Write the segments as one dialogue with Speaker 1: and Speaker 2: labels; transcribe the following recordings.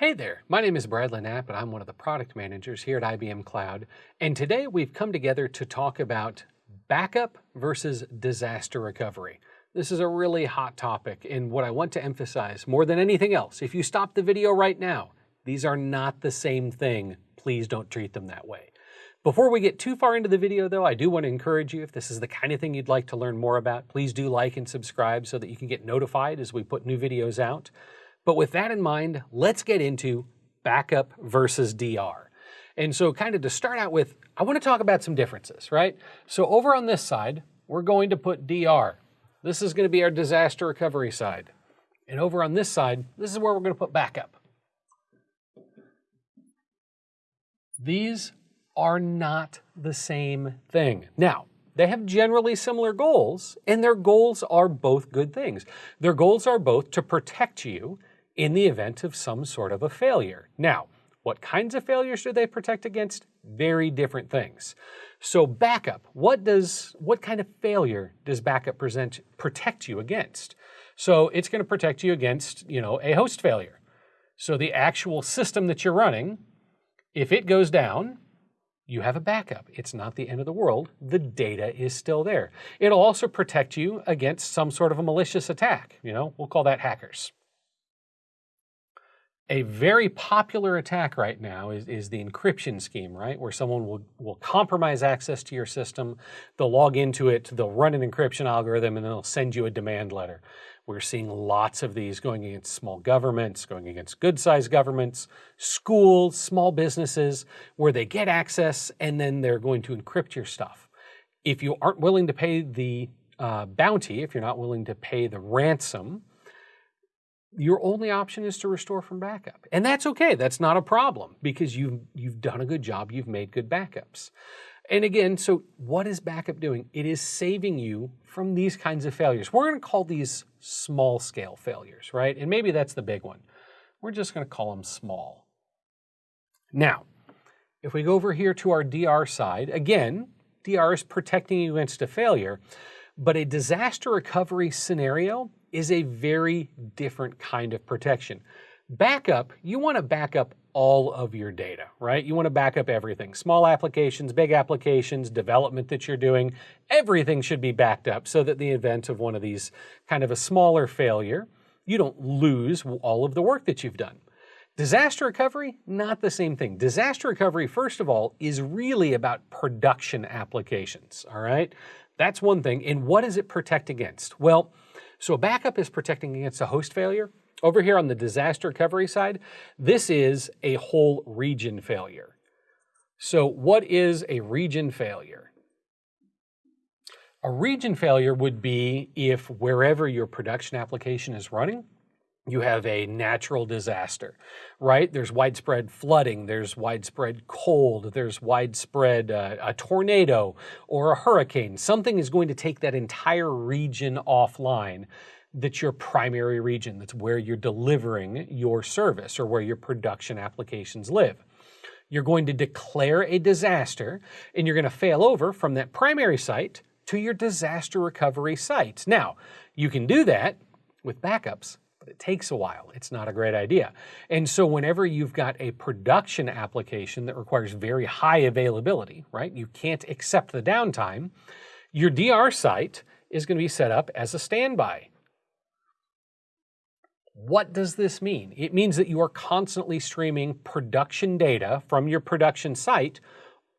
Speaker 1: Hey there, my name is Bradley Knapp and I'm one of the product managers here at IBM Cloud. And today we've come together to talk about backup versus disaster recovery. This is a really hot topic and what I want to emphasize more than anything else, if you stop the video right now, these are not the same thing. Please don't treat them that way. Before we get too far into the video though, I do want to encourage you, if this is the kind of thing you'd like to learn more about, please do like and subscribe so that you can get notified as we put new videos out. But with that in mind, let's get into backup versus DR. And so kind of to start out with, I want to talk about some differences, right? So over on this side, we're going to put DR. This is going to be our disaster recovery side. And over on this side, this is where we're going to put backup. These are not the same thing. Now, they have generally similar goals, and their goals are both good things. Their goals are both to protect you in the event of some sort of a failure. Now, what kinds of failures do they protect against? Very different things. So backup, what does what kind of failure does backup present protect you against? So it's going to protect you against, you know, a host failure. So the actual system that you're running, if it goes down, you have a backup. It's not the end of the world. The data is still there. It'll also protect you against some sort of a malicious attack. You know, we'll call that hackers. A very popular attack right now is, is the encryption scheme, right? Where someone will, will compromise access to your system, they'll log into it, they'll run an encryption algorithm, and then they'll send you a demand letter. We're seeing lots of these going against small governments, going against good-sized governments, schools, small businesses, where they get access and then they're going to encrypt your stuff. If you aren't willing to pay the uh, bounty, if you're not willing to pay the ransom, your only option is to restore from backup. And that's okay. That's not a problem because you've, you've done a good job. You've made good backups. And again, so what is backup doing? It is saving you from these kinds of failures. We're going to call these small scale failures, right? And maybe that's the big one. We're just going to call them small. Now, if we go over here to our DR side, again, DR is protecting you against a failure, but a disaster recovery scenario is a very different kind of protection. Backup, you want to back up all of your data, right? You want to back up everything. Small applications, big applications, development that you're doing, everything should be backed up so that the event of one of these kind of a smaller failure, you don't lose all of the work that you've done. Disaster recovery, not the same thing. Disaster recovery, first of all, is really about production applications, all right? That's one thing. And what does it protect against? Well, so a backup is protecting against a host failure. Over here on the disaster recovery side, this is a whole region failure. So what is a region failure? A region failure would be if wherever your production application is running, you have a natural disaster, right? There's widespread flooding, there's widespread cold, there's widespread uh, a tornado or a hurricane. Something is going to take that entire region offline that's your primary region. That's where you're delivering your service or where your production applications live. You're going to declare a disaster and you're going to fail over from that primary site to your disaster recovery site. Now, you can do that with backups, but it takes a while. It's not a great idea. And so whenever you've got a production application that requires very high availability, right? You can't accept the downtime, your DR site is going to be set up as a standby. What does this mean? It means that you are constantly streaming production data from your production site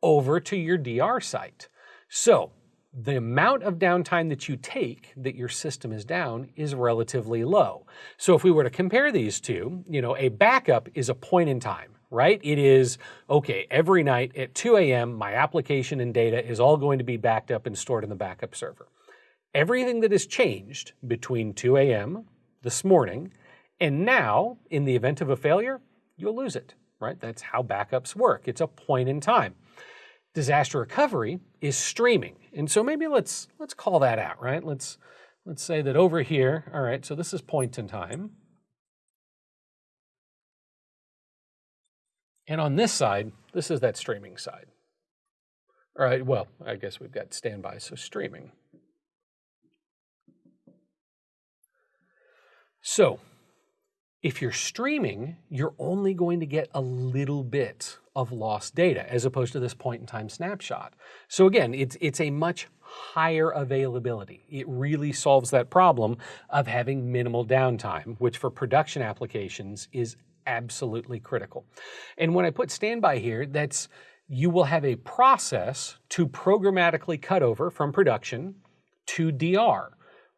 Speaker 1: over to your DR site. So the amount of downtime that you take that your system is down is relatively low. So if we were to compare these two, you know, a backup is a point in time, right? It is, okay, every night at 2 a.m., my application and data is all going to be backed up and stored in the backup server. Everything that has changed between 2 a.m. this morning and now, in the event of a failure, you'll lose it, right? That's how backups work. It's a point in time. Disaster recovery is streaming. And so maybe let's let's call that out, right? Let's let's say that over here, all right, so this is point in time. And on this side, this is that streaming side. All right, well, I guess we've got standby, so streaming. So If you're streaming, you're only going to get a little bit of lost data as opposed to this point in time snapshot. So again, it's, it's a much higher availability. It really solves that problem of having minimal downtime, which for production applications is absolutely critical. And when I put standby here, that's you will have a process to programmatically cut over from production to DR.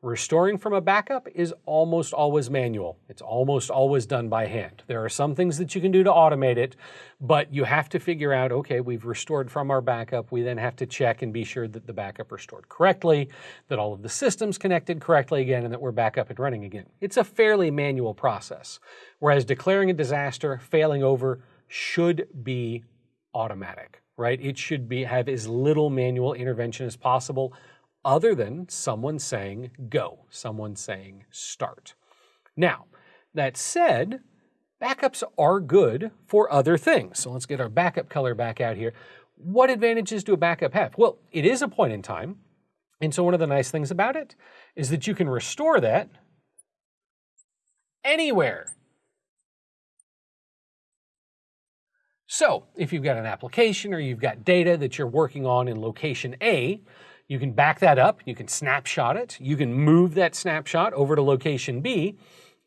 Speaker 1: Restoring from a backup is almost always manual. It's almost always done by hand. There are some things that you can do to automate it, but you have to figure out, okay, we've restored from our backup. We then have to check and be sure that the backup restored correctly, that all of the systems connected correctly again, and that we're back up and running again. It's a fairly manual process, whereas declaring a disaster, failing over, should be automatic, right? It should be have as little manual intervention as possible other than someone saying go, someone saying start. Now, that said, backups are good for other things. So let's get our backup color back out here. What advantages do a backup have? Well, it is a point in time. And so one of the nice things about it is that you can restore that anywhere. So if you've got an application or you've got data that you're working on in location A, you can back that up, you can snapshot it, you can move that snapshot over to location B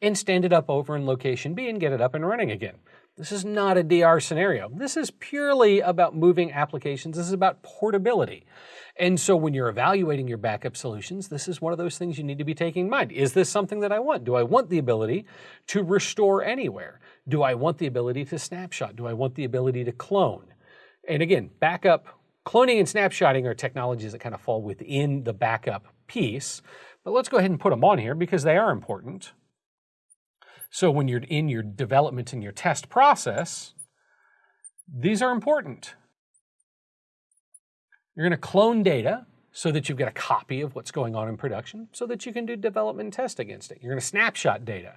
Speaker 1: and stand it up over in location B and get it up and running again. This is not a DR scenario. This is purely about moving applications. This is about portability. And so when you're evaluating your backup solutions, this is one of those things you need to be taking in mind. Is this something that I want? Do I want the ability to restore anywhere? Do I want the ability to snapshot? Do I want the ability to clone? And again, backup Cloning and snapshotting are technologies that kind of fall within the backup piece, but let's go ahead and put them on here because they are important. So when you're in your development and your test process, these are important. You're going to clone data so that you've got a copy of what's going on in production so that you can do development and test against it. You're going to snapshot data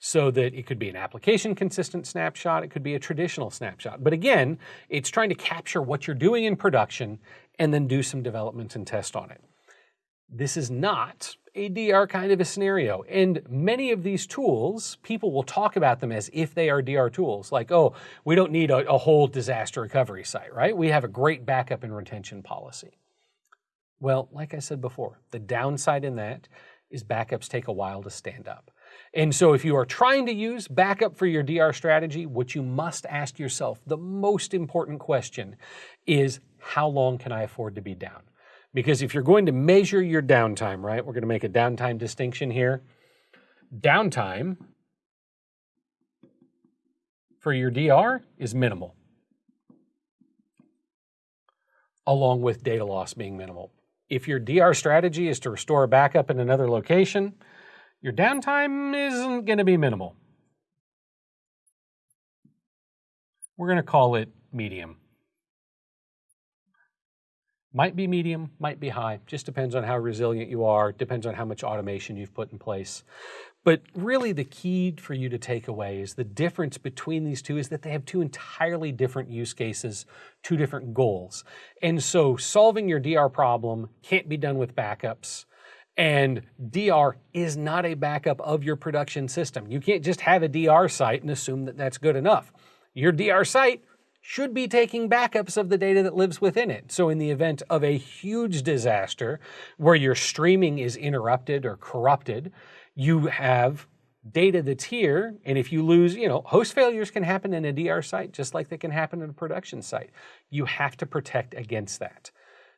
Speaker 1: so that it could be an application consistent snapshot, it could be a traditional snapshot. But again, it's trying to capture what you're doing in production and then do some development and test on it. This is not a DR kind of a scenario. And many of these tools, people will talk about them as if they are DR tools, like, oh, we don't need a, a whole disaster recovery site, right? We have a great backup and retention policy. Well, like I said before, the downside in that is backups take a while to stand up. And so if you are trying to use backup for your DR strategy, what you must ask yourself, the most important question is how long can I afford to be down? Because if you're going to measure your downtime, right, we're going to make a downtime distinction here. Downtime for your DR is minimal, along with data loss being minimal. If your DR strategy is to restore a backup in another location, your downtime isn't going to be minimal. We're going to call it medium. Might be medium, might be high, just depends on how resilient you are, depends on how much automation you've put in place. But really the key for you to take away is the difference between these two is that they have two entirely different use cases, two different goals. And so solving your DR problem can't be done with backups. And DR is not a backup of your production system. You can't just have a DR site and assume that that's good enough. Your DR site should be taking backups of the data that lives within it. So in the event of a huge disaster where your streaming is interrupted or corrupted, you have data that's here, and if you lose, you know, host failures can happen in a DR site just like they can happen in a production site. You have to protect against that.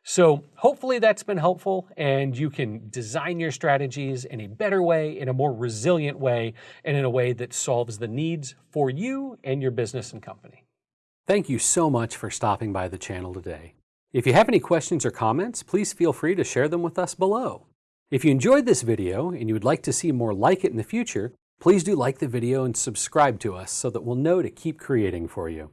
Speaker 1: So hopefully that's been helpful and you can design your strategies in a better way, in a more resilient way, and in a way that solves the needs for you and your business and company. Thank you so much for stopping by the channel today. If you have any questions or comments, please feel free to share them with us below. If you enjoyed this video and you would like to see more like it in the future, please do like the video and subscribe to us so that we'll know to keep creating for you.